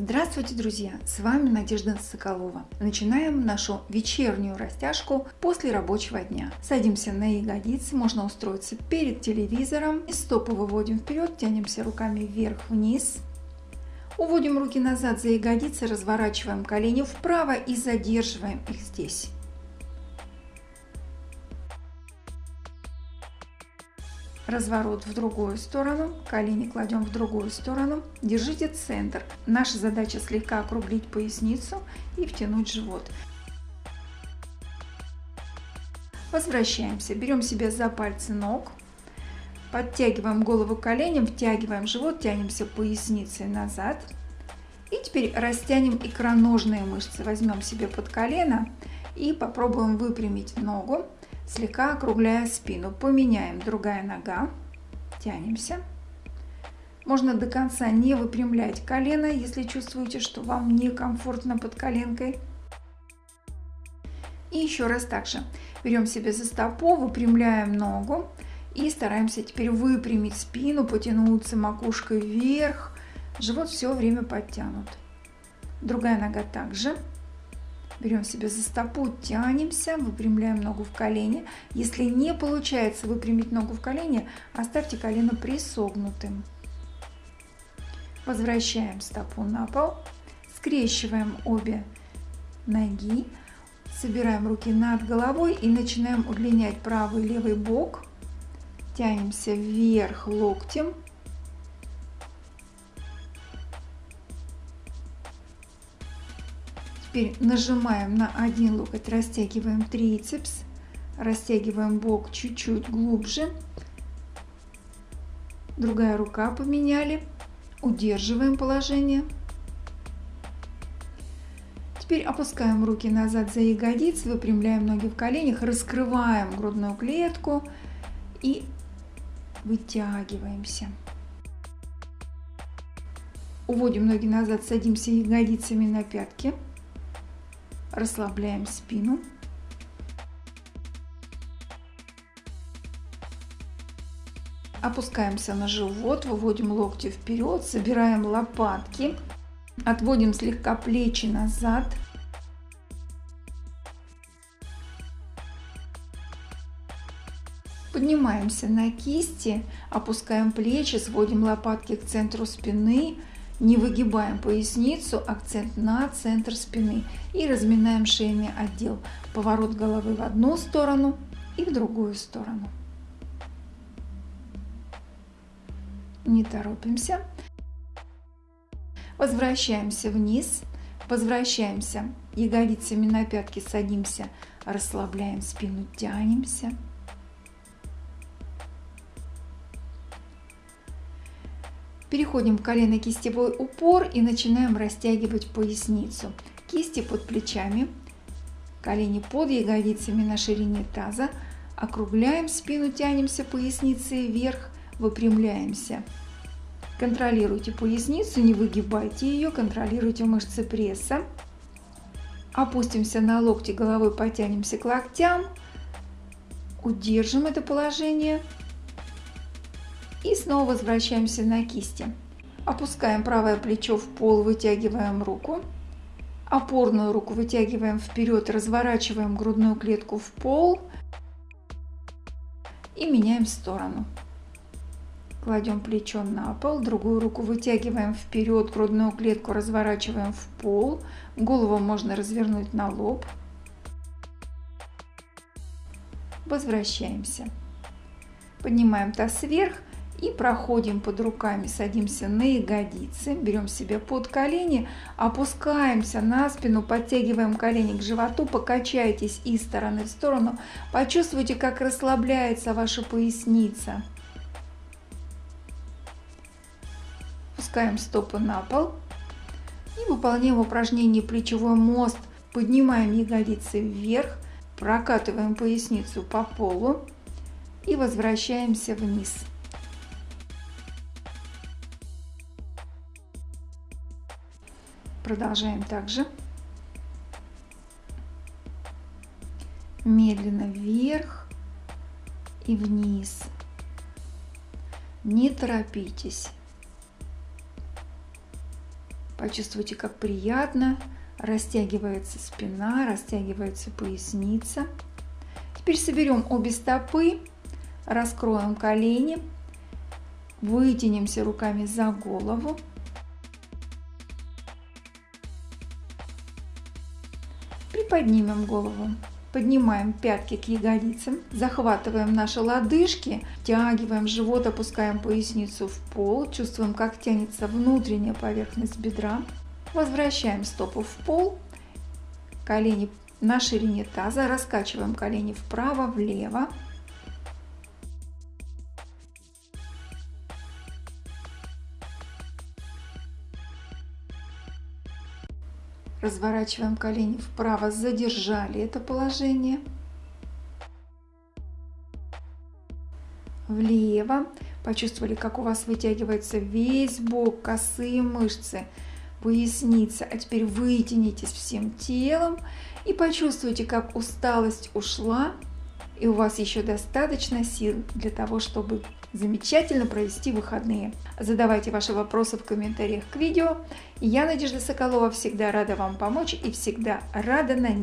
Здравствуйте, друзья! С вами Надежда Соколова. Начинаем нашу вечернюю растяжку после рабочего дня. Садимся на ягодицы, можно устроиться перед телевизором. И стопы выводим вперед, тянемся руками вверх-вниз. Уводим руки назад за ягодицы, разворачиваем колени вправо и задерживаем их здесь. Разворот в другую сторону, колени кладем в другую сторону, держите центр. Наша задача слегка округлить поясницу и втянуть живот. Возвращаемся, берем себя за пальцы ног, подтягиваем голову коленям, втягиваем живот, тянемся поясницей назад. И теперь растянем икроножные мышцы, возьмем себе под колено и попробуем выпрямить ногу слегка округляя спину. Поменяем другая нога. Тянемся. Можно до конца не выпрямлять колено, если чувствуете, что вам некомфортно под коленкой. И еще раз так же. Берем себе за стопу, выпрямляем ногу и стараемся теперь выпрямить спину, потянуться макушкой вверх. Живот все время подтянут. Другая нога также. Берем себя за стопу, тянемся, выпрямляем ногу в колени. Если не получается выпрямить ногу в колени, оставьте колено присогнутым. Возвращаем стопу на пол, скрещиваем обе ноги, собираем руки над головой и начинаем удлинять правый и левый бок. Тянемся вверх локтем Теперь нажимаем на один локоть, растягиваем трицепс, растягиваем бок чуть-чуть глубже. Другая рука поменяли. Удерживаем положение. Теперь опускаем руки назад за ягодицы, выпрямляем ноги в коленях, раскрываем грудную клетку и вытягиваемся. Уводим ноги назад, садимся ягодицами на пятки расслабляем спину. Опускаемся на живот, выводим локти вперед, собираем лопатки, отводим слегка плечи назад. Поднимаемся на кисти, опускаем плечи, сводим лопатки к центру спины, не выгибаем поясницу, акцент на центр спины и разминаем шейный отдел. Поворот головы в одну сторону и в другую сторону. Не торопимся. Возвращаемся вниз, возвращаемся ягодицами на пятки, садимся, расслабляем спину, тянемся. Переходим в колено-кистевой упор и начинаем растягивать поясницу. Кисти под плечами, колени под ягодицами на ширине таза. Округляем спину, тянемся поясницей вверх, выпрямляемся. Контролируйте поясницу, не выгибайте ее, контролируйте мышцы пресса. Опустимся на локти, головой потянемся к локтям. Удержим это положение. И снова возвращаемся на кисти. Опускаем правое плечо в пол, вытягиваем руку. Опорную руку вытягиваем вперед, разворачиваем грудную клетку в пол и меняем сторону. Кладем плечо на пол, другую руку вытягиваем вперед, грудную клетку разворачиваем в пол. Голову можно развернуть на лоб. Возвращаемся. Поднимаем таз вверх и проходим под руками, садимся на ягодицы, берем себя под колени, опускаемся на спину, подтягиваем колени к животу, покачайтесь из стороны в сторону, почувствуйте, как расслабляется ваша поясница. Опускаем стопы на пол и выполняем упражнение плечевой мост. Поднимаем ягодицы вверх, прокатываем поясницу по полу и возвращаемся вниз. Продолжаем также. Медленно вверх и вниз. Не торопитесь. Почувствуйте, как приятно растягивается спина, растягивается поясница. Теперь соберем обе стопы, раскроем колени, вытянемся руками за голову. Приподнимем голову. Поднимаем пятки к ягодицам, захватываем наши лодыжки, тягиваем живот, опускаем поясницу в пол, чувствуем, как тянется внутренняя поверхность бедра. Возвращаем стопу в пол, колени на ширине таза, раскачиваем колени вправо-влево. Разворачиваем колени вправо, задержали это положение. Влево. Почувствовали, как у вас вытягивается весь бок, косые мышцы, поясница. А теперь вытянитесь всем телом и почувствуйте, как усталость ушла. И у вас еще достаточно сил для того, чтобы замечательно провести выходные. Задавайте ваши вопросы в комментариях к видео. Я, Надежда Соколова, всегда рада вам помочь и всегда рада на них